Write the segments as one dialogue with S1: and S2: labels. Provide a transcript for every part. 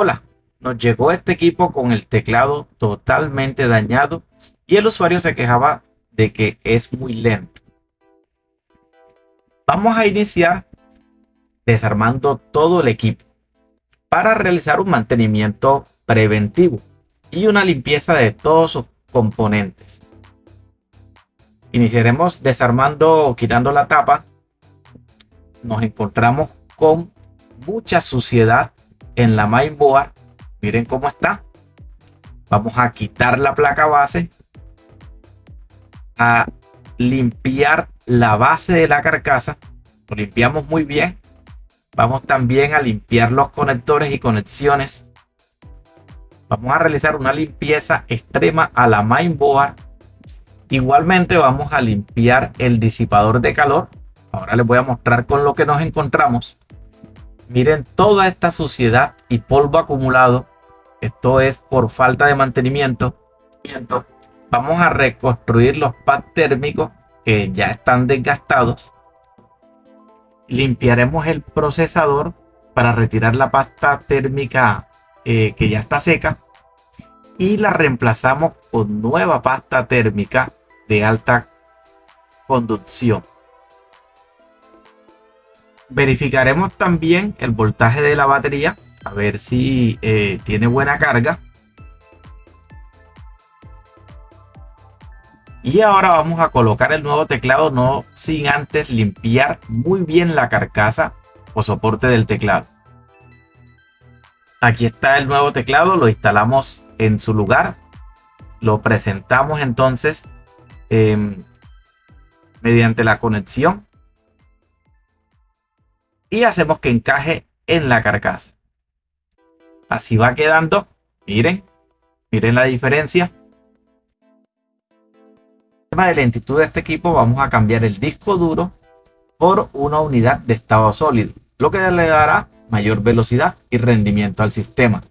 S1: Hola, nos llegó este equipo con el teclado totalmente dañado y el usuario se quejaba de que es muy lento. Vamos a iniciar desarmando todo el equipo para realizar un mantenimiento preventivo y una limpieza de todos sus componentes. Iniciaremos desarmando o quitando la tapa. Nos encontramos con mucha suciedad en la mainboard. Miren cómo está. Vamos a quitar la placa base. A limpiar la base de la carcasa. Lo limpiamos muy bien. Vamos también a limpiar los conectores y conexiones. Vamos a realizar una limpieza extrema a la mainboard. Igualmente vamos a limpiar el disipador de calor. Ahora les voy a mostrar con lo que nos encontramos. Miren toda esta suciedad y polvo acumulado. Esto es por falta de mantenimiento. Vamos a reconstruir los pads térmicos que ya están desgastados. Limpiaremos el procesador para retirar la pasta térmica eh, que ya está seca y la reemplazamos con nueva pasta térmica de alta conducción. Verificaremos también el voltaje de la batería, a ver si eh, tiene buena carga. Y ahora vamos a colocar el nuevo teclado, no sin antes limpiar muy bien la carcasa o soporte del teclado. Aquí está el nuevo teclado, lo instalamos en su lugar. Lo presentamos entonces em, mediante la conexión y hacemos que encaje en la carcasa. Así va quedando. Miren, miren la diferencia. tema de lentitud de este equipo vamos a cambiar el disco duro por una unidad de estado sólido, lo que le dará mayor velocidad y rendimiento al sistema.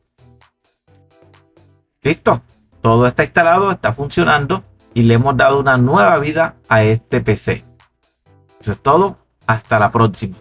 S1: Listo, todo está instalado, está funcionando y le hemos dado una nueva vida a este PC. Eso es todo, hasta la próxima.